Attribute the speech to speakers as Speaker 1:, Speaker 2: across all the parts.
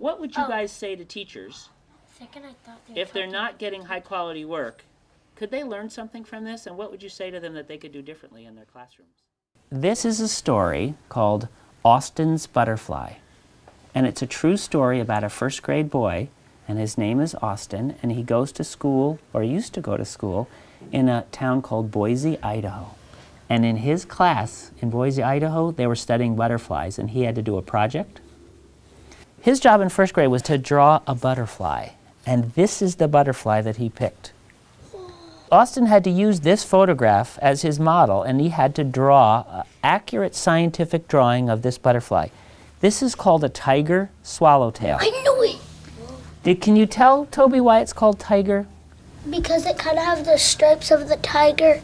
Speaker 1: What would you
Speaker 2: Oh.
Speaker 1: guys say to teachers
Speaker 2: Second, I thought they
Speaker 1: if they're not getting high quality work? Could they learn something from this? And what would you say to them that they could do differently in their classrooms? This is a story called Austin's Butterfly. And it's a true story about a first grade boy, and his name is Austin, and he goes to school, or used to go to school, in a town called Boise, Idaho. And in his class in Boise, Idaho, they were studying butterflies, and he had to do a project. His job in first grade was to draw a butterfly, and this is the butterfly that he picked. Austin had to use this photograph as his model, and he had to draw an accurate scientific drawing of this butterfly. This is called a tiger swallowtail.
Speaker 2: I knew it!
Speaker 1: Did, can you tell, Toby, why it's called tiger?
Speaker 2: Because it kind of has the stripes of the tiger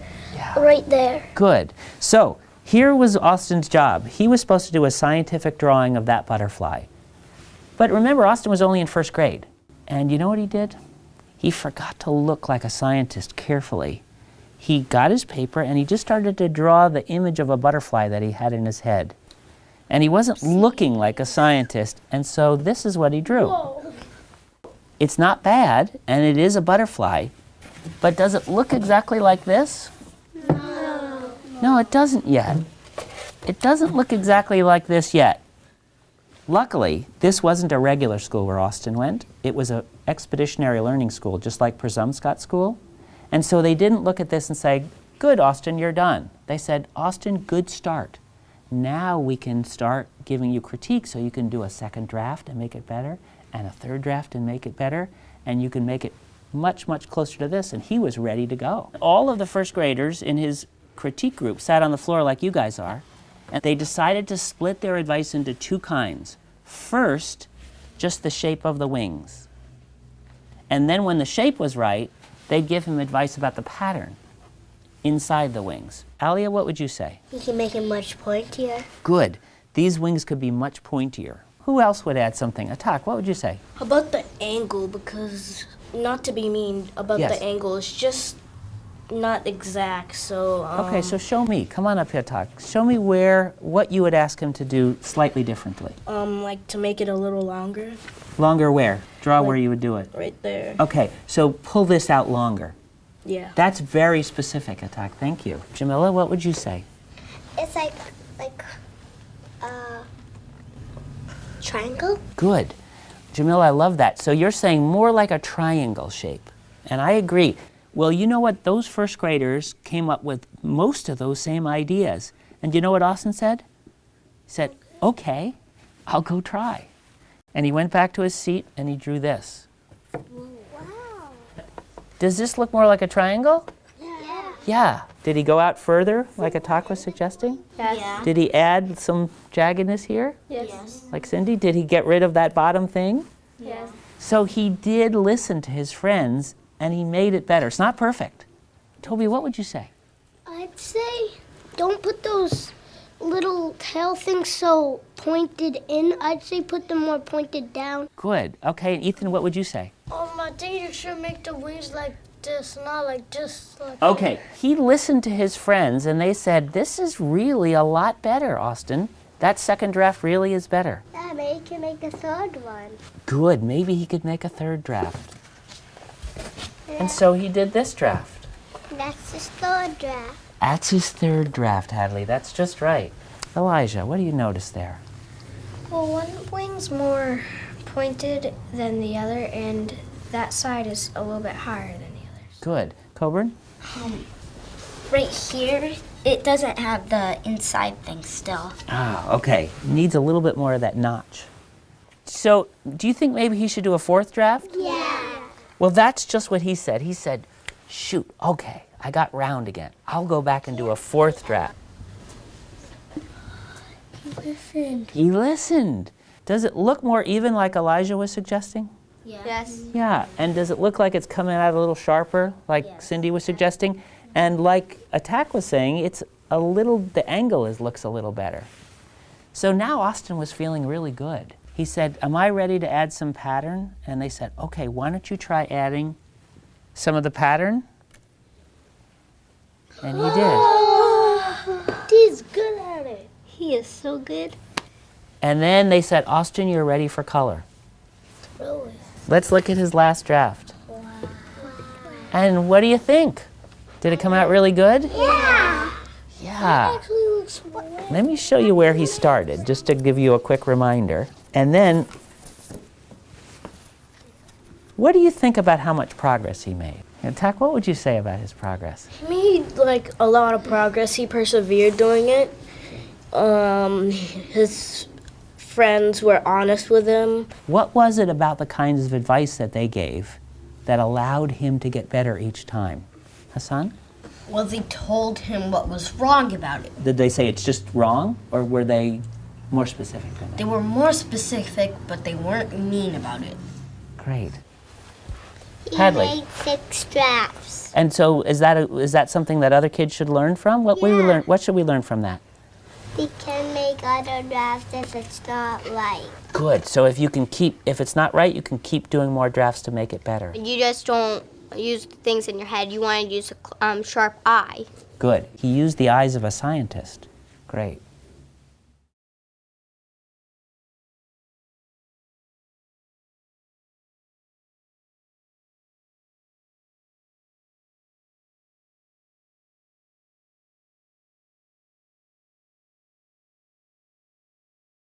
Speaker 2: right there.
Speaker 1: Good. So here was Austin's job. He was supposed to do a scientific drawing of that butterfly. But remember, Austin was only in first grade. And you know what he did? He forgot to look like a scientist carefully. He got his paper and he just started to draw the image of a butterfly that he had in his head. And he wasn't looking like a scientist, and so this is what he drew.
Speaker 2: Whoa.
Speaker 1: It's not bad, and it is a butterfly, but does it look exactly like this?
Speaker 2: No.
Speaker 1: No, it doesn't yet. It doesn't look exactly like this yet. Luckily, this wasn't a regular school where Austin went. It was an expeditionary learning school, just like Presumpscot School. And so they didn't look at this and say, good, Austin, you're done. They said, Austin, good start. Now we can start giving you critique so you can do a second draft and make it better, and a third draft and make it better, and you can make it much, much closer to this. And he was ready to go. All of the first graders in his critique group sat on the floor like you guys are, and they decided to split their advice into two kinds. First, just the shape of the wings. And then when the shape was right, they'd give him advice about the pattern inside the wings. Alia, what would you say?
Speaker 2: You can make it much pointier.
Speaker 1: Good. These wings could be much pointier. Who else would add something? Atak, what would you say?
Speaker 3: About the angle? Because not to be mean about
Speaker 1: Yes.
Speaker 3: the angle, it's just not exact. So um,
Speaker 1: Okay, so show me. Come on up here, Atak. Show me where, what you would ask him to do slightly differently.
Speaker 3: um, like to make it a little longer,
Speaker 1: Longer where? Draw where you would do it.
Speaker 3: right there.
Speaker 1: Okay, so pull this out longer.
Speaker 3: Yeah.
Speaker 1: That's very specific, Atak. Thank you. Jamila, what would you say?
Speaker 2: It's like, like, uh, triangle?
Speaker 1: Good. Jamila, I love that. So you're saying more like a triangle shape. And I agree. Well, you know what? Those first graders came up with most of those same ideas. And you know what Austin said? He said, okay, I'll go try. And he went back to his seat and he drew this.
Speaker 2: Wow.
Speaker 1: Does this look more like a triangle?
Speaker 2: Yeah.
Speaker 1: Yeah. Did he go out further, like Atak was suggesting?
Speaker 2: Yes.
Speaker 1: Did he add some jaggedness here,
Speaker 2: Yes.
Speaker 1: like Cindy? Did he get rid of that bottom thing?
Speaker 2: Yes.
Speaker 1: So he did listen to his friends and he made it better. It's not perfect. Toby, what would you say?
Speaker 2: I'd say don't put those little tail things so pointed in. I'd say put them more pointed down.
Speaker 1: Good. Okay, and Ethan, what would you say?
Speaker 3: Um, I think you should make the wings like this, not like just like.
Speaker 1: Okay, he listened to his friends and they said, This is really a lot better, Austin. That second draft really is better.
Speaker 2: Yeah, maybe he can make a third one.
Speaker 1: Good, maybe he could make a third draft. And so he did this draft.
Speaker 2: That's his third draft.
Speaker 1: That's his third draft, Hadley. That's just right. Elijah, what do you notice there?
Speaker 4: Well, one wing's more pointed than the other, and that side is a little bit higher than the others.
Speaker 1: Good. Coburn?
Speaker 4: Um, Right here, it doesn't have the inside thing still.
Speaker 1: Ah, okay. Needs a little bit more of that notch. So, do you think maybe he should do a fourth draft?
Speaker 2: Yeah.
Speaker 1: Well, that's just what he said. He said, shoot, okay, I got round again. I'll go back and do a fourth draft.
Speaker 2: He listened.
Speaker 1: He listened. Does it look more even like Elijah was suggesting?
Speaker 4: Yes.
Speaker 1: Yeah. And does it look like it's coming out a little sharper, like Cindy was suggesting? And like Atak was saying, it's a little, the angle is, looks a little better. So now Austin was feeling really good. He said, Am I ready to add some pattern? And they said, Okay, why don't you try adding some of the pattern? And he did.
Speaker 2: He's good at it. He is so good.
Speaker 1: And then they said, Austin, you're ready for color.
Speaker 3: Really?
Speaker 1: Let's look at his last draft. And what do you think? Did it come out really good?
Speaker 2: Yeah.
Speaker 1: Yeah.
Speaker 2: Actually looks
Speaker 1: Let me show you where he started, just to give you a quick reminder. And then, what do you think about how much progress he made? And Tak, what would you say about his progress?
Speaker 3: He made like a lot of progress. He persevered doing it. Um, his friends were honest with him.
Speaker 1: What was it about the kinds of advice that they gave that allowed him to get better each time? Hassan?
Speaker 5: Well, they told him what was wrong about it.
Speaker 1: Did they say it's just wrong, or were they more specific than that?
Speaker 5: They were more specific, but they weren't mean about it.
Speaker 1: Great.
Speaker 2: He
Speaker 1: Hadley.
Speaker 2: made six drafts.
Speaker 1: And so, is that a, is that something that other kids should learn from? What we learn? What should we learn from that?
Speaker 2: We can make other drafts if it's not right.
Speaker 1: Good. So if you can keep, if it's not right, you can keep doing more drafts to make it better.
Speaker 6: You just don't use the things in your head. You want to use a um, sharp eye.
Speaker 1: Good. He used the eyes of a scientist. Great.